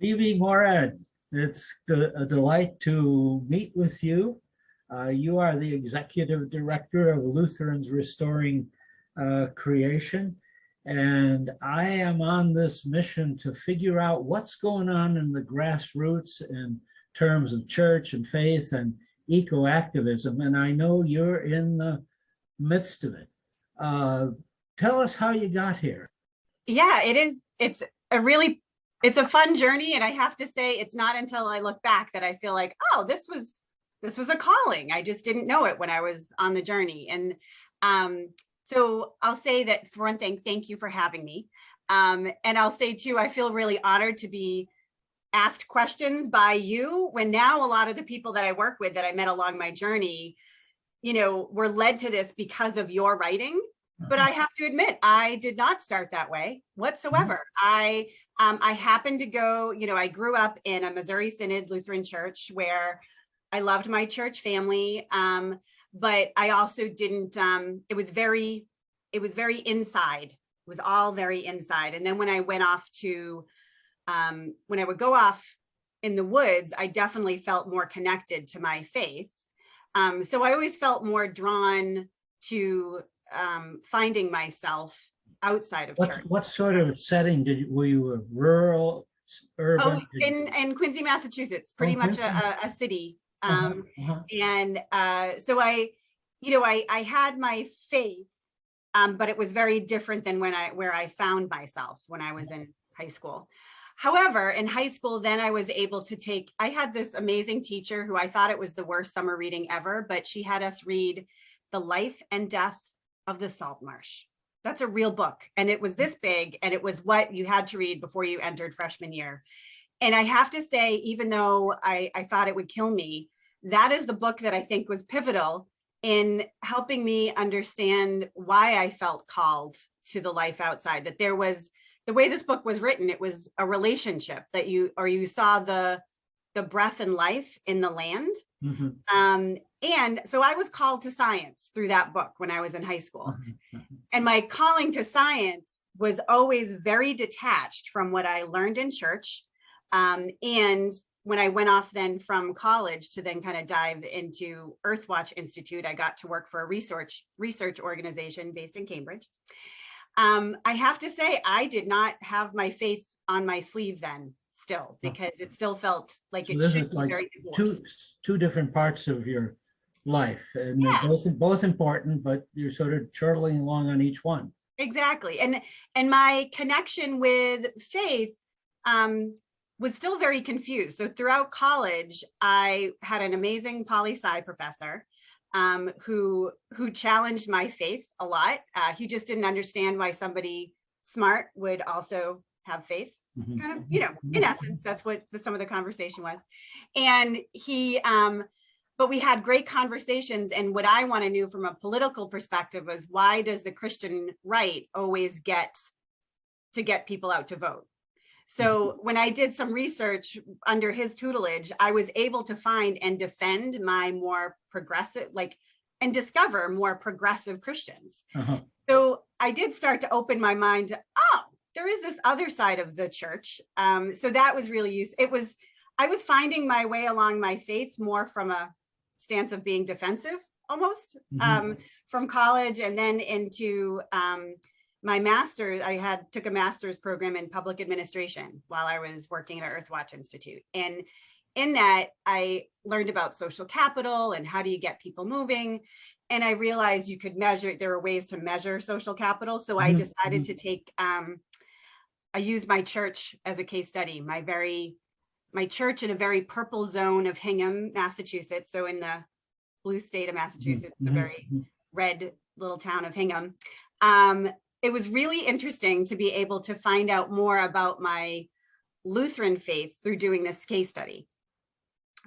Phoebe Morad, it's a delight to meet with you. Uh, You are the Executive Director of Lutherans Restoring uh, Creation. And I am on this mission to figure out what's going on in the grassroots in terms of church and faith and eco-activism. And I know you're in the midst of it. Uh, Tell us how you got here. Yeah, it is. It's a really, it's a fun journey. And I have to say, it's not until I look back that I feel like, oh, this was, this was a calling. I just didn't know it when I was on the journey. And um, so I'll say that for one thing, thank you for having me. Um, and I'll say too, I feel really honored to be asked questions by you when now a lot of the people that I work with that I met along my journey, you know, were led to this because of your writing. But I have to admit, I did not start that way whatsoever. I um, I happened to go, you know, I grew up in a Missouri Synod Lutheran church where I loved my church family. Um, but I also didn't, um, it was very, it was very inside. It was all very inside. And then when I went off to, um, when I would go off in the woods, I definitely felt more connected to my faith. Um, so I always felt more drawn to um, finding myself outside of What, church. what sort of setting did, you were you a rural, s- Oh, in, in Quincy, Massachusetts, pretty much Okay. a, a- a city. Uh-huh, Um, uh-huh. and uh, so I, you know, I, I had my faith, um, but it was very different than when I, where I found myself when I was in high school. However, in high school, then I was able to take, I had this amazing teacher who I thought it was the worst summer reading ever, but she had us read The Life and Death of the Salt Marsh. That's a real book. And it was this big and it was what you had to read before you entered freshman year. And I have to say, even though I, I thought it would kill me, that is the book that I think was pivotal in helping me understand why I felt called to the life outside, that there was, the way this book was written, it was a relationship that you, or you saw the, the breath and life in the land. Mhm, Um, and so I was called to science through that book when I was in high school. mhm, mhm. And my calling to science was always very detached from what I learned in church. Um, and when I went off then from college to then kind of dive into Earthwatch Institute, I got to work for a research research organization based in Cambridge. Um, I have to say, I did not have my faith on my sleeve then still, because it still felt like So it should be like very Two, divorced. two different parts of your life and they're Yeah. both, both important, but you're sort of chortling along on each one. Exactly. And and my connection with faith um, was still very confused. So throughout college, I had an amazing poli sci professor um, who who challenged my faith a lot. Uh, he just didn't understand why somebody smart would also have faith kind of, you know, in mhm. essence, that's what the, some of the conversation was. And he, um, but we had great conversations. And what I want to know from a political perspective was why does the Christian right always get to get people out to vote? So when I did some research under his tutelage, I was able to find and defend my more progressive, like, and discover more progressive Christians. Uh-huh. So I did start to open my mind, to, oh, there is this other side of the church. Um, so that was really used. It was, I was finding my way along my faith more from a stance of being defensive almost Mhm. um, from college and then into um, my master's. I had took a master's program in public administration while I was working at Earthwatch Institute. And in that, I learned about social capital and how do you get people moving. And I realized you could measure, there were ways to measure social capital. So I Mhm, decided to take, um, I used my church as a case study, my very, my church in a very purple zone of Hingham, Massachusetts. So in the blue state of Massachusetts, the mhm, very mhm. red little town of Hingham. Um, it was really interesting to be able to find out more about my Lutheran faith through doing this case study.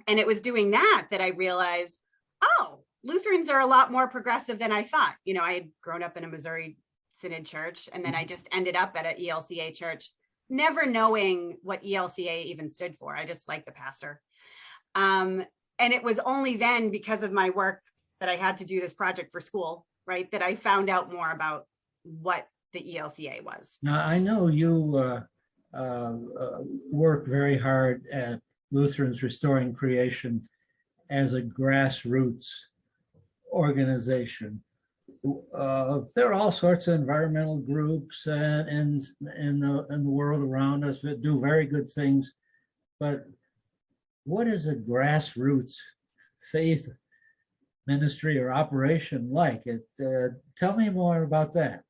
And it was doing that that I realized, oh, Lutherans are a lot more progressive than I thought. You know, I had grown up in a Missouri Synod church, and then I just ended up at an ELCA church, never knowing what ELCA even stood for. I just liked the pastor. Um, and it was only then because of my work that I had to do this project for school, right, that I found out more about what the ELCA was. Now, I know you uh, uh, uh, work very hard at Lutherans Restoring Creation as a grassroots organization. Uh, there are all sorts of environmental groups and in, in, the, in the world around us that do very good things. But what is a grassroots faith ministry or operation like? It, uh, tell me more about that.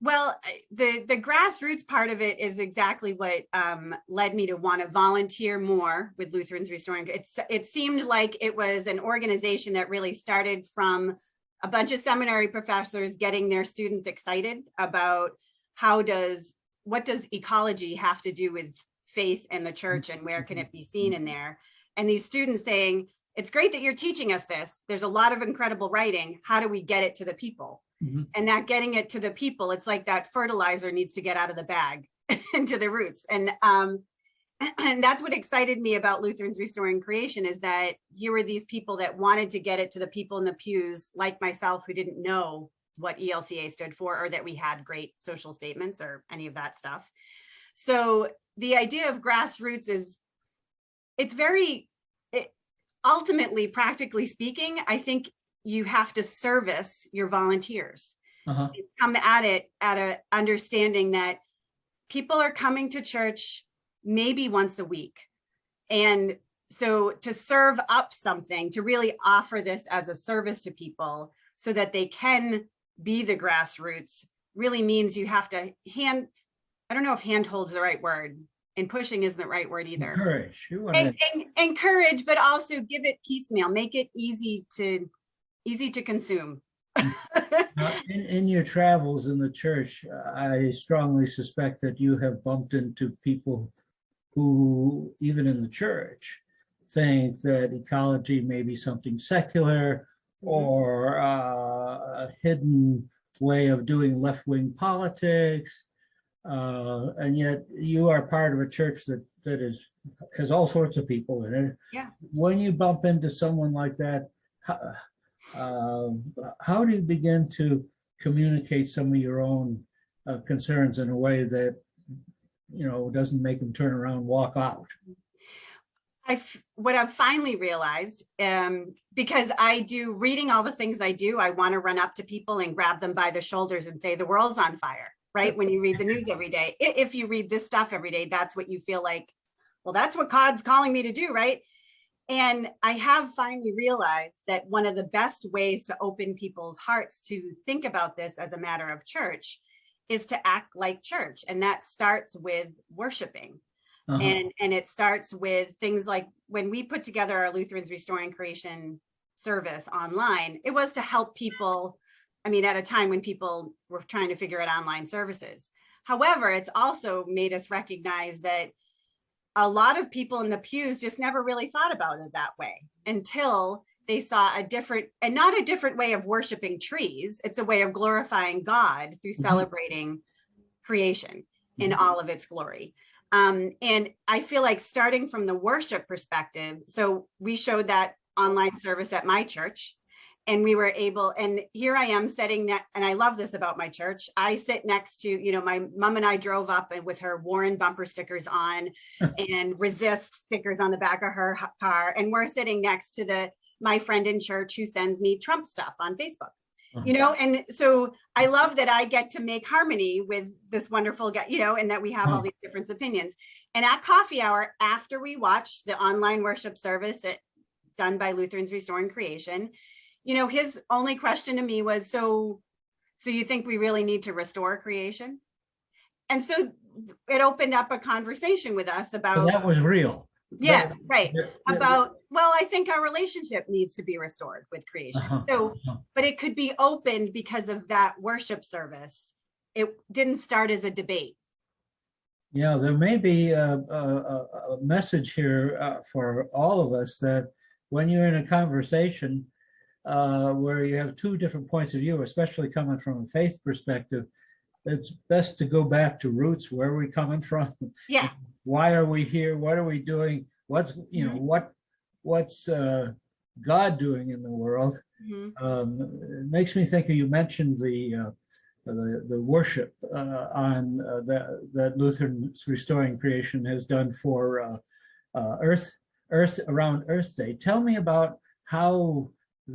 Well, the the grassroots part of it is exactly what um, led me to want to volunteer more with Lutherans Restoring. It's it seemed like it was an organization that really started from a bunch of seminary professors getting their students excited about how does what does ecology have to do with faith and the church and where can it be seen in there? And these students saying, it's great that you're teaching us this. There's a lot of incredible writing. How do we get it to the people? Mhm. and that getting it to the people, it's like that fertilizer needs to get out of the bag into the roots. And um, and that's what excited me about Lutherans Restoring Creation is that here were these people that wanted to get it to the people in the pews, like myself, who didn't know what ELCA stood for or that we had great social statements or any of that stuff. So the idea of grassroots is it's very it, ultimately practically speaking i think you have to service your volunteers Uh-huh. come at it at a understanding that people are coming to church maybe once a week and so to serve up something to really offer this as a service to people so that they can be the grassroots really means you have to hand i don't know if handhold's the right word and pushing isn't the right word either Encourage. You want and, and encourage, but also give it piecemeal, make it easy to, easy to consume. in, in your travels in the church, I strongly suspect that you have bumped into people who, even in the church, think that ecology may be something secular or uh, a hidden way of doing left-wing politics. Uh, and yet you are part of a church that, that is, has all sorts of people in it. Yeah. When you bump into someone like that, how, um, how do you begin to communicate some of your own uh, concerns in a way that, you know, doesn't make them turn around, and walk out? I, what I've finally realized, um, because I do reading all the things I do, I want to run up to people and grab them by the shoulders and say, the world's on fire, right? When you read the news every day, if you read this stuff every day, that's what you feel like, well, that's what God's calling me to do, right? And I have finally realized that one of the best ways to open people's hearts to think about this as a matter of church is to act like church. And that starts with worshiping. Uh-huh. And, and it starts with things like when we put together our Lutherans Restoring Creation service online, it was to help people. I mean, at a time when people were trying to figure out online services. However, it's also made us recognize that a lot of people in the pews just never really thought about it that way until they saw a different and not a different way of worshiping trees. It's a way of glorifying God through Mhm. celebrating creation in Mhm. all of its glory. Um, and I feel like starting from the worship perspective, so we showed that online service at my church and we were able, and here I am sitting ne- and I love this about my church. I sit next to, you know, my mom and I drove up and with her Warren bumper stickers on and resist stickers on the back of her car. And we're sitting next to the, my friend in church who sends me Trump stuff on Facebook uh-huh. you know? And so i love that i get to make harmony with this wonderful guy you know and that we have all hmm. these different opinions. And at coffee hour after we watched the online worship service at, done by lutherans restoring creation you know his only question to me was so so you think we really need to restore creation? And so it opened up a conversation with us about that was real. yeah right. About well i think our relationship needs to be restored with creation Uh-huh, so uh-huh. but it could be opened because of that worship service. It didn't start as a debate. Yeah, there may be a, a, a- a message here uh, for all of us that when you're in a conversation uh, where you have two different points of view, especially coming from a faith perspective, it's best to go back to roots. Where are we coming from? Yeah, Why are we here? What are we doing? What's, you know, what, what's uh, God doing in the world? mhm, Um, it makes me think, of you mentioned the, uh, the, the worship uh, on uh, that, that Lutheran's Restoring Creation has done for uh, uh, Earth, Earth around Earth Day. Tell me about how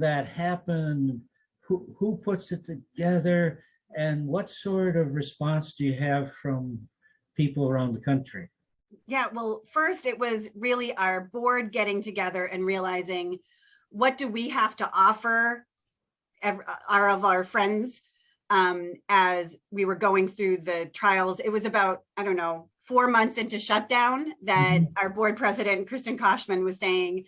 that happened, who, who puts it together, and what sort of response do you have from people around the country? Yeah, well, first it was really our board getting together and realizing what do we have to offer our of our friends um, as we were going through the trials. It was about, I don't know, four months into shutdown that our board president, Kristen Koshman was saying,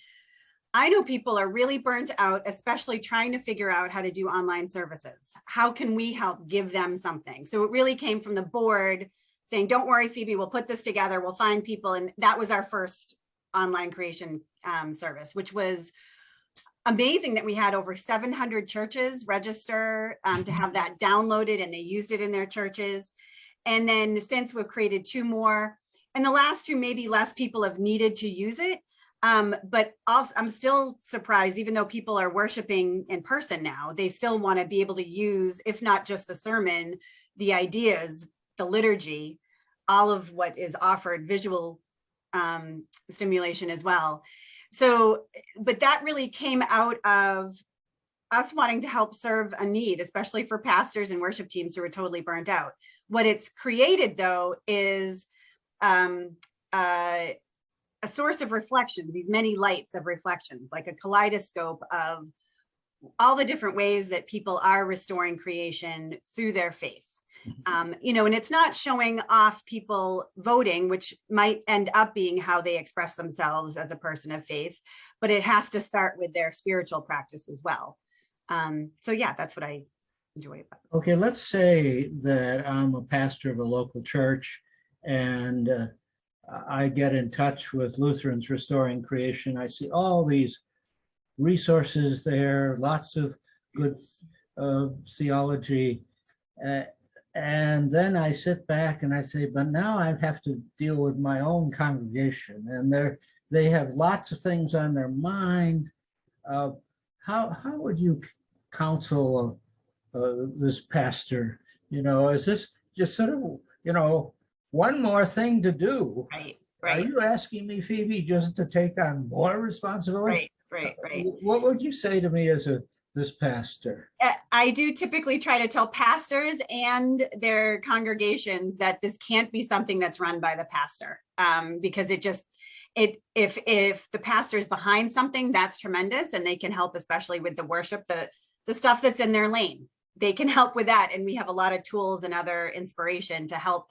I know people are really burnt out, especially trying to figure out how to do online services. How can we help give them something? So it really came from the board saying, don't worry, Phoebe, we'll put this together. We'll find people. And that was our first online creation um, service, which was amazing that we had over 700 churches register um, to have that downloaded and they used it in their churches. And then since we've created two more, and the last two, maybe less people have needed to use it. Um, but also, I'm still surprised, even though people are worshiping in person now, they still want to be able to use, if not just the sermon, the ideas, the liturgy, all of what is offered, visual um, stimulation as well. So, but that really came out of us wanting to help serve a need, especially for pastors and worship teams who are totally burnt out. What it's created though is um, uh, a source of reflections, these many lights of reflections, like a kaleidoscope of all the different ways that people are restoring creation through their faith. Um, you know, and it's not showing off people voting, which might end up being how they express themselves as a person of faith, but it has to start with their spiritual practice as well. Um, so yeah, that's what I enjoy about. Okay, let's say that I'm a pastor of a local church and uh, I get in touch with Lutherans Restoring Creation. I see all these resources there, lots of good uh, theology. Uh, and then I sit back and I say, but now I have to deal with my own congregation and they're, they have lots of things on their mind. Uh, how, how would you counsel uh, this pastor? You know, is this just sort of, you know, one more thing to do? Right, Are you asking me, Phoebe, just to take on more responsibility? right, right, right. What would you say to me as a, this pastor? Uh, I do typically try to tell pastors and their congregations that this can't be something that's run by the pastor um, because it just it if if the pastor is behind something that's tremendous and they can help especially with the worship the the stuff that's in their lane they can help with that and we have a lot of tools and other inspiration to help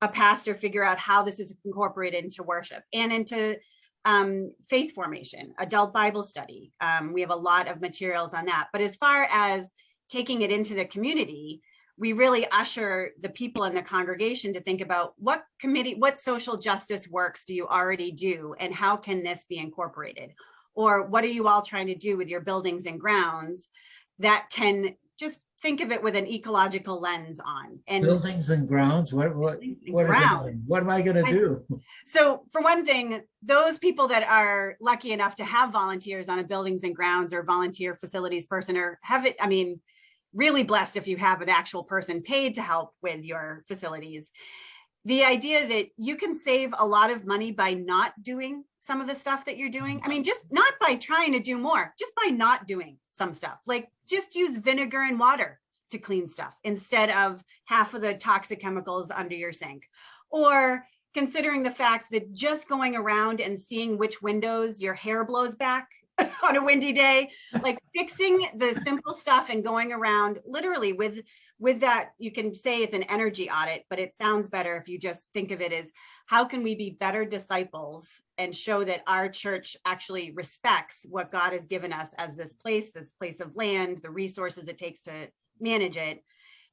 a pastor figure out how this is incorporated into worship and into um, faith formation, adult Bible study. Um, we have a lot of materials on that. But as far as taking it into the community, we really usher the people in the congregation to think about what committee, what social justice works do you already do and how can this be incorporated? Or what are you all trying to do with your buildings and grounds that can just think of it with an ecological lens on and Buildings and grounds, what, what, what is grounds. What am I gonna do? So for one thing, those people that are lucky enough to have volunteers on a buildings and grounds or volunteer facilities person or have it, I mean, really blessed if you have an actual person paid to help with your facilities. The idea that you can save a lot of money by not doing some of the stuff that you're doing. I mean, just not by trying to do more, just by not doing some stuff, like just use vinegar and water to clean stuff instead of half of the toxic chemicals under your sink. Or considering the fact that just going around and seeing which windows your hair blows back on a windy day, like fixing the simple stuff and going around literally with with that, you can say it's an energy audit, but it sounds better if you just think of it as how can we be better disciples and show that our church actually respects what God has given us as this place, this place of land, the resources it takes to manage it,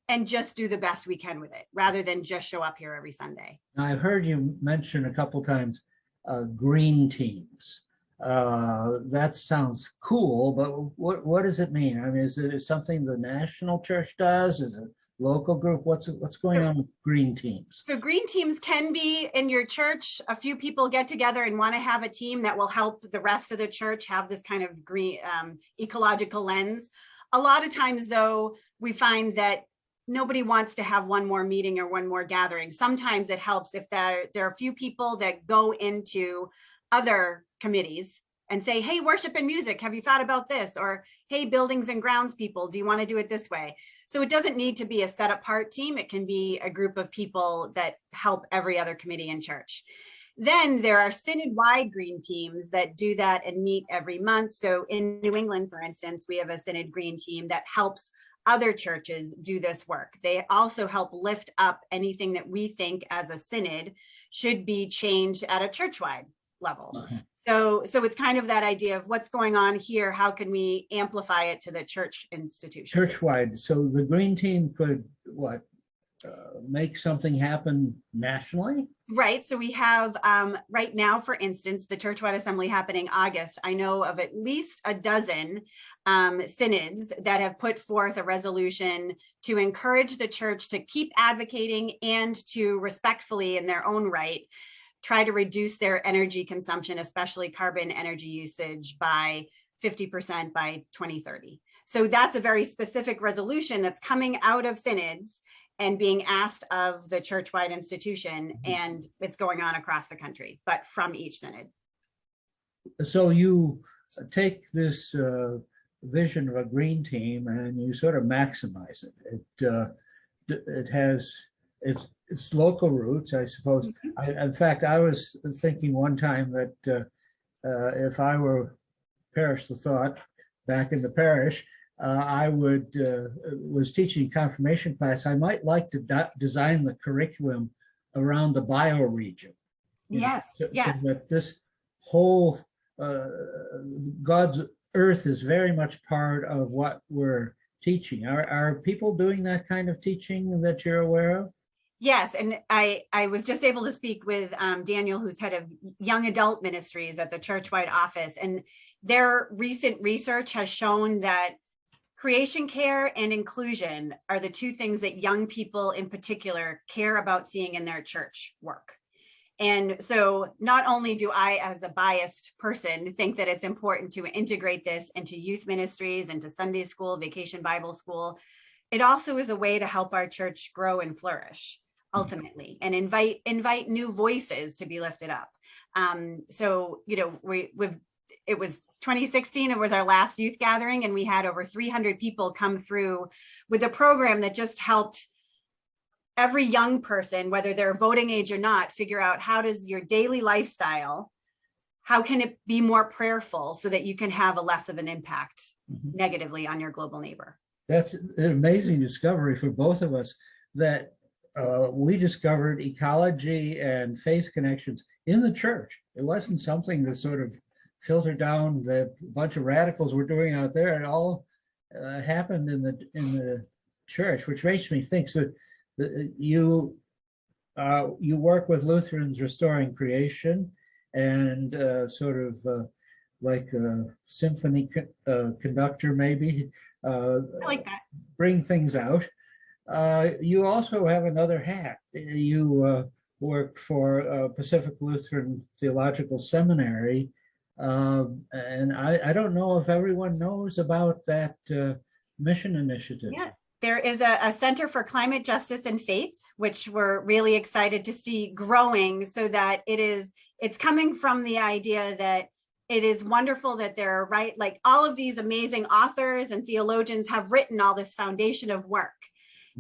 and just do the best we can with it rather than just show up here every Sunday. I've heard you mention a couple times, uh, green teams. Uh, that sounds cool, but what, what does it mean? I mean, is it something the national church does? Is it local group? What's, what's going on with green teams? So green teams can be in your church. A few people get together and want to have a team that will help the rest of the church have this kind of green um, ecological lens. A lot of times though, we find that nobody wants to have one more meeting or one more gathering. Sometimes it helps if there, there are a few people that go into other committees and say, hey, worship and music, have you thought about this? Or hey, buildings and grounds people, do you want to do it this way? So it doesn't need to be a set apart team. It can be a group of people that help every other committee in church. Then there are synod-wide green teams that do that and meet every month. So in New England, for instance, we have a synod green team that helps other churches do this work. They also help lift up anything that we think as a synod should be changed at a church-wide level. Okay. So, so it's kind of that idea of what's going on here, how can we amplify it to the church institution? Churchwide, so the green team could, what, uh, make something happen nationally? Right, so we have, um, right now, for instance, the churchwide assembly happening August. I know of at least a dozen um, synods that have put forth a resolution to encourage the church to keep advocating and to respectfully in their own right, try to reduce their energy consumption, especially carbon energy usage by 50% by 2030. So that's a very specific resolution that's coming out of synods and being asked of the church-wide institution and it's going on across the country, but from each synod. So you take this uh, vision of a green team and you sort of maximize it. It uh, it has its its local roots, I suppose. I, in fact, I was thinking one time that uh, uh, if I were parish the thought back in the parish, uh, I would uh, was teaching confirmation class. I might like to design the curriculum around the bioregion. you know, Yes, so- so yes. that this whole uh, God's earth is very much part of what we're teaching. Are, are people doing that kind of teaching that you're aware of? Yes, and I, I was just able to speak with um, Daniel, who's head of young adult ministries at the church-wide office. And their recent research has shown that creation care and inclusion are the two things that young people in particular care about seeing in their church work. And so not only do I, as a biased person, think that it's important to integrate this into youth ministries, into Sunday school, vacation Bible school, it also is a way to help our church grow and flourish ultimately and invite invite new voices to be lifted up. Um, so, you know, we, we've it was 2016 it was our last youth gathering and we had over 300 people come through with a program that just helped every young person whether they're voting age or not figure out how does your daily lifestyle how can it be more prayerful so that you can have a less of an impact Mhm. negatively on your global neighbor That's an amazing discovery for both of us that uh, we discovered ecology and faith connections in the church. It wasn't something that sort of filtered down that a bunch of radicals were doing out there. It all uh, happened in the in the church, which makes me think so. that You uh, you work with Lutherans restoring creation and uh, sort of uh, like a symphony co- uh, conductor, maybe. Uh, i like that bring things out. Uh, you also have another hat. You uh, work for uh, Pacific Lutheran Theological Seminary. Um, and I, I don't know if everyone knows about that uh, mission initiative. Yeah. There is a, a Center for Climate Justice and Faith, which we're really excited to see growing so that it is, it's coming from the idea that it is wonderful that there are right, like all of these amazing authors and theologians have written all this foundation of work.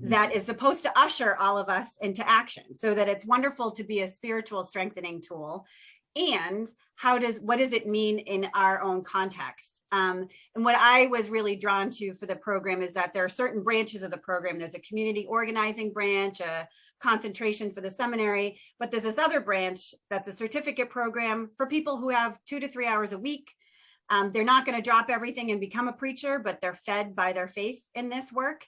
That is supposed to usher all of us into action so that it's wonderful to be a spiritual strengthening tool. And how does what does it mean in our own context? Um, and what i was really drawn to for the program is that there are certain branches of the program. There's a community organizing branch a concentration for the seminary but there's this other branch that's a certificate program for people who have two to three hours a week. Um, they're not going to drop everything and become a preacher but they're fed by their faith in this work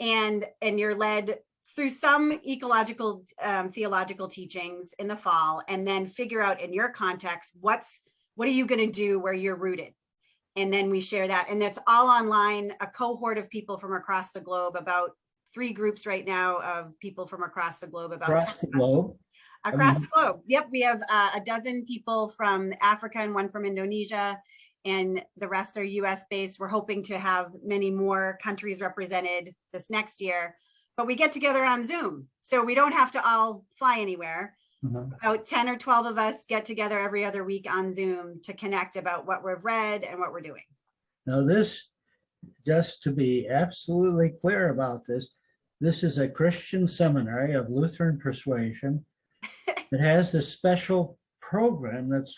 and and you're led through some ecological um, theological teachings in the fall and then figure out in your context what's what are you going to do where you're rooted and then we share that and that's all online a cohort of people from across the globe about three groups right now of people from across the globe about Across the globe. across mean- the globe. Yep, we have uh, a dozen people from Africa and one from Indonesia, and the rest are US based. We're hoping to have many more countries represented this next year. but we get together on Zoom. So we don't have to all fly anywhere. Mhm. About 10 or 12 of us get together every other week on Zoom to connect about what we've read and what we're doing. Now this, just to be absolutely clear about this, this is a Christian seminary of Lutheran persuasion. It has this special program that's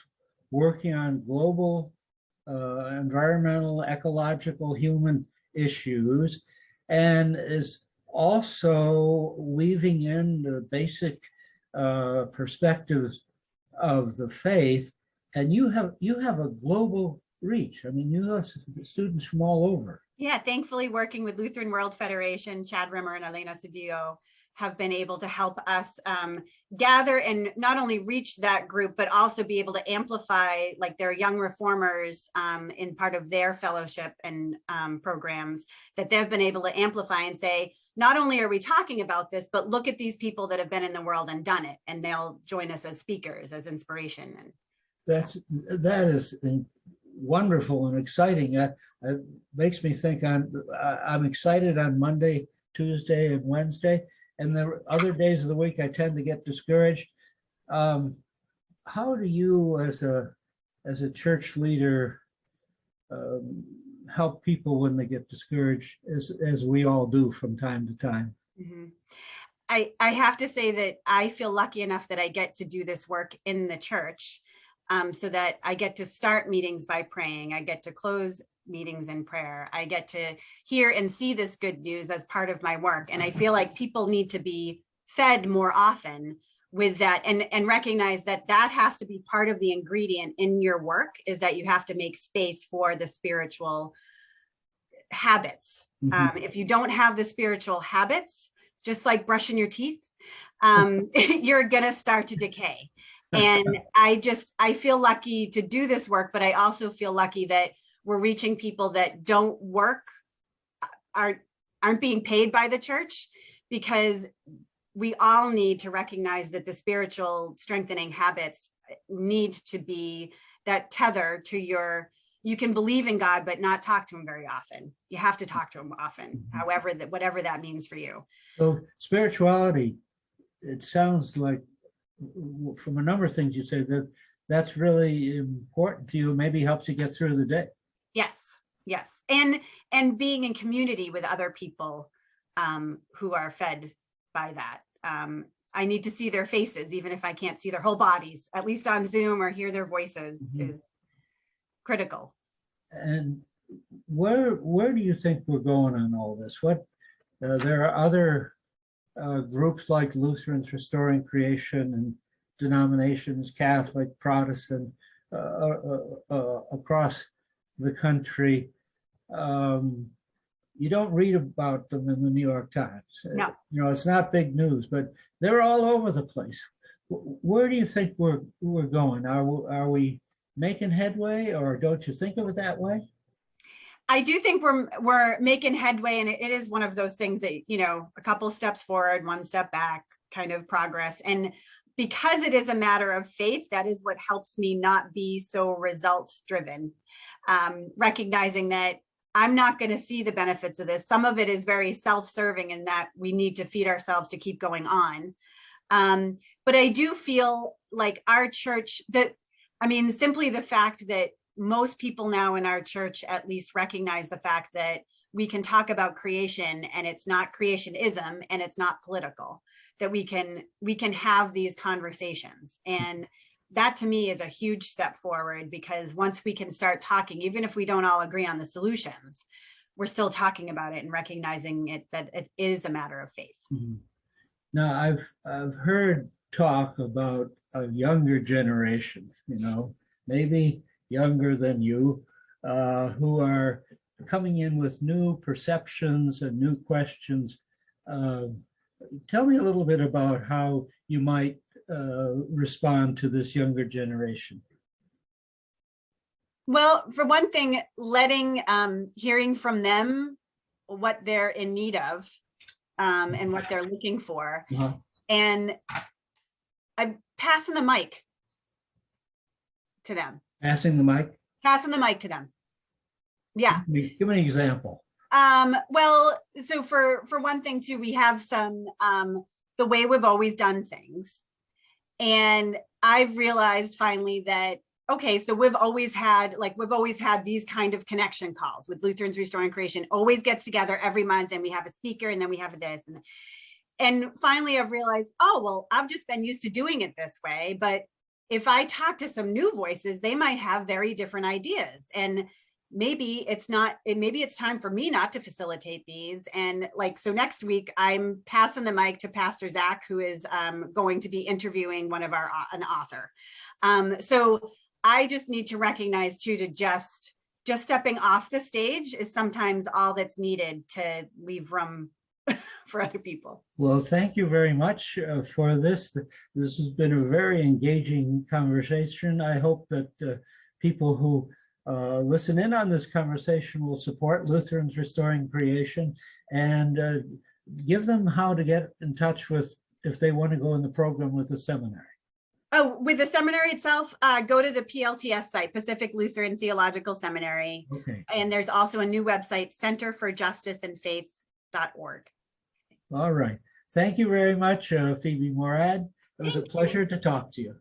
working on global environmental, ecological, human issues and is also weaving in the basic uh, perspectives of the faith. And you have, you have a global reach. I mean, you have students from all over. Yeah, thankfully, working with Lutheran World Federation, Chad Rimmer and Elena Cedillo have been able to help us um, gather and not only reach that group, but also be able to amplify like their young reformers um, in part of their fellowship and um, programs that they've been able to amplify and say, not only are we talking about this, but look at these people that have been in the world and done it, and they'll join us as speakers, as inspiration. And That's, that is wonderful and exciting. It makes me think on, I'm excited on Monday, Tuesday and Wednesday. And the other days of the week, I tend to get discouraged. Um, How do you as a, as a church leader um, help people when they get discouraged as, as we all do from time to time? Mhm. I, I have to say that I feel lucky enough that I get to do this work in the church. um, so that I get to start meetings by praying. I get to close meetings in prayer. I get to hear and see this good news as part of my work. And I feel like people need to be fed more often with that and, and recognize that that has to be part of the ingredient in your work is that you have to make space for the spiritual habits. Mhm. Um, if you don't have the spiritual habits, just like brushing your teeth, um, you're gonna start to decay. And I just, I feel lucky to do this work, but I also feel lucky that we're reaching people that don't work, uh, aren't, aren't being paid by the church because we all need to recognize that the spiritual strengthening habits need to be that tether to your you can believe in God, but not talk to him very often. You have to talk to him often, Mhm. however, that whatever that means for you. So spirituality, it sounds like from a number of things you say that that's really important to you, maybe helps you get through the day. Yes, yes. And and being in community with other people um, who are fed by that. Um, I need to see their faces, even if I can't see their whole bodies, at least on Zoom or hear their voices Mhm. is critical. And where, where do you think we're going on all this? What, uh, there are other uh, groups like Lutherans Restoring Creation and denominations, Catholic, Protestant, uh, uh, uh, across the country. Um, You don't read about them in the New York Times. No. You know, it's not big news, but they're all over the place. Where do you think we're, we're going? Are, we- are we making headway or don't you think of it that way? I do think we're we're making headway, and it it is one of those things that you know, a couple steps forward, one step back, kind of progress. And because it is a matter of faith, that is what helps me not be so result driven. Um, recognizing that I'm not going to see the benefits of this. Some of it is very self serving, in that we need to feed ourselves to keep going on. Um, but I do feel like our church that I mean, simply the fact that most people now in our church at least recognize the fact that we can talk about creation and it's not creationism and it's not political that we can we can have these conversations and that to me is a huge step forward because once we can start talking even if we don't all agree on the solutions we're still talking about it and recognizing it that it is a matter of faith Mhm. Now, I've, I've heard talk about a younger generation, you know, maybe younger than you, uh, who are coming in with new perceptions and new questions. Uh, Tell me a little bit about how you might uh, respond to this younger generation. Well, for one thing, letting, um, hearing from them what they're in need of um, and what they're looking for. Uh-huh. And I'm passing the mic to them, Passing the mic? passing the mic to them. Yeah. Give me an example. Um, well, so for, for one thing too, we have some, um, the way we've always done things. And I've realized finally that, okay, so we've always had, like, we've always had these kind of connection calls with Lutherans Restoring Creation, always gets together every month and we have a speaker and then we have this and and finally I've realized, oh, well, I've just been used to doing it this way, but if I talk to some new voices, they might have very different ideas and maybe it's not, maybe it's time for me not to facilitate these. And like, so next week I'm passing the mic to Pastor Zach, who is um, going to be interviewing one of our, an author. Um, so I just need to recognize too, to just, just stepping off the stage is sometimes all that's needed to leave room for other people. Well, thank you very much uh, for this. This has been a very engaging conversation. I hope that uh, people who uh, listen in on this conversation will support Lutherans Restoring Creation and uh, give them how to get in touch with if they want to go in the program with the seminary. Oh, with the seminary itself, uh, go to the PLTS site, Pacific Lutheran Theological Seminary. Okay, And there's also a new website, Center for Justice and All right. Thank you very much, uh, Phoebe Morad. It was a Thank you. pleasure to talk to you.